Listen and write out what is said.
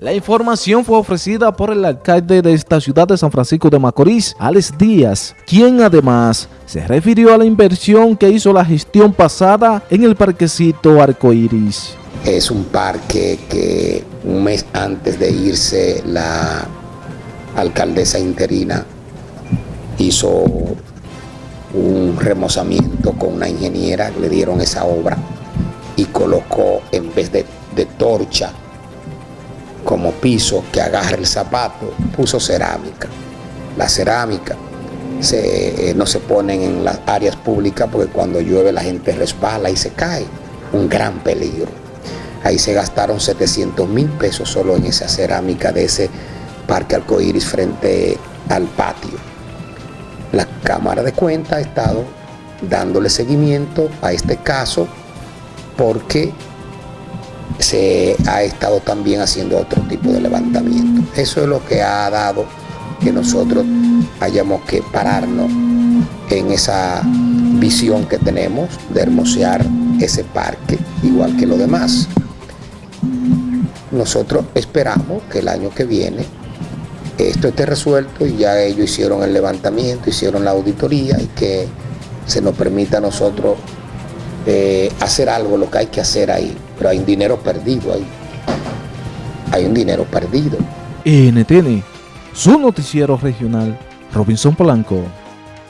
La información fue ofrecida por el alcalde de esta ciudad de San Francisco de Macorís, Alex Díaz, quien además se refirió a la inversión que hizo la gestión pasada en el parquecito Arcoiris. Es un parque que un mes antes de irse la alcaldesa interina hizo un remozamiento con una ingeniera, le dieron esa obra y colocó en vez de, de torcha como piso que agarra el zapato, puso cerámica. La cerámica se, eh, no se ponen en las áreas públicas porque cuando llueve la gente resbala y se cae. Un gran peligro. Ahí se gastaron 700 mil pesos solo en esa cerámica de ese parque arcoíris frente al patio. La Cámara de Cuentas ha estado dándole seguimiento a este caso porque se ha estado también haciendo otro tipo de levantamiento. Eso es lo que ha dado que nosotros hayamos que pararnos en esa visión que tenemos de hermosear ese parque, igual que lo demás. Nosotros esperamos que el año que viene esto esté resuelto y ya ellos hicieron el levantamiento, hicieron la auditoría y que se nos permita a nosotros eh, hacer algo, lo que hay que hacer ahí. Pero hay un dinero perdido ahí. Hay un dinero perdido. NTN, su noticiero regional, Robinson Polanco.